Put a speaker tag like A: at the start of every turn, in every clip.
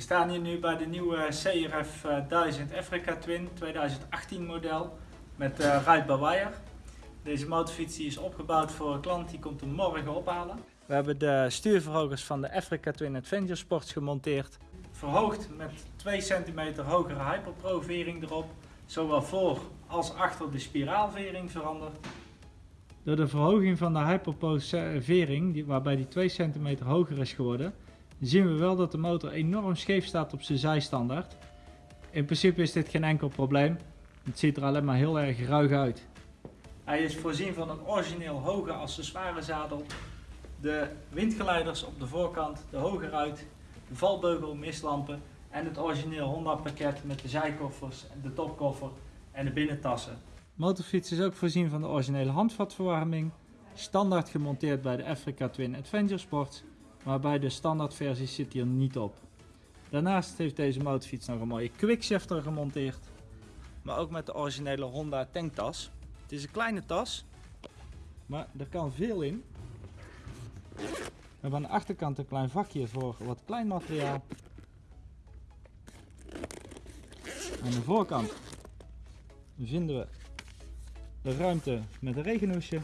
A: We staan hier nu bij de nieuwe CRF 1000 Africa Twin 2018 model met uh, Ride by Wire. Deze motorfiets is opgebouwd voor een klant die komt hem morgen ophalen. We hebben de stuurverhogers van de Africa Twin Adventure Sports gemonteerd. Verhoogd met 2 cm hogere Hyperpro vering erop. Zowel voor als achter de spiraalvering veranderd. Door de verhoging van de Hyperpro vering, waarbij die 2 cm hoger is geworden, zien we wel dat de motor enorm scheef staat op zijn zijstandaard. In principe is dit geen enkel probleem. Het ziet er alleen maar heel erg ruig uit. Hij is voorzien van een origineel hoge accessoirezadel. De windgeleiders op de voorkant, de hoge ruit, de valbeugel, mistlampen en het origineel Honda pakket met de zijkoffers, de topkoffer en de binnentassen. Motorfiets is ook voorzien van de originele handvatverwarming, standaard gemonteerd bij de Africa Twin Adventure Sports maar bij de standaardversie zit hier niet op. Daarnaast heeft deze motorfiets nog een mooie quickshifter gemonteerd, maar ook met de originele Honda tanktas. Het is een kleine tas, maar er kan veel in. We hebben aan de achterkant een klein vakje voor wat klein materiaal. Aan de voorkant vinden we de ruimte met een regenhoesje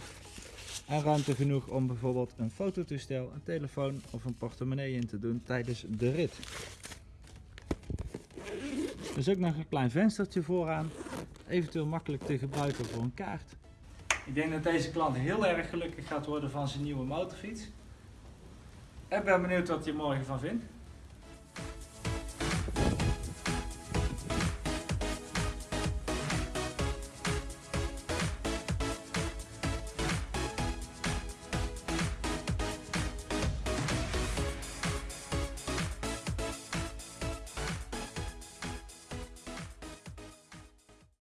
A: en ruimte genoeg om bijvoorbeeld een fototoestel, een telefoon of een portemonnee in te doen tijdens de rit. Er is ook nog een klein venstertje vooraan, eventueel makkelijk te gebruiken voor een kaart. Ik denk dat deze klant heel erg gelukkig gaat worden van zijn nieuwe motorfiets. Ik ben benieuwd wat je morgen van vindt.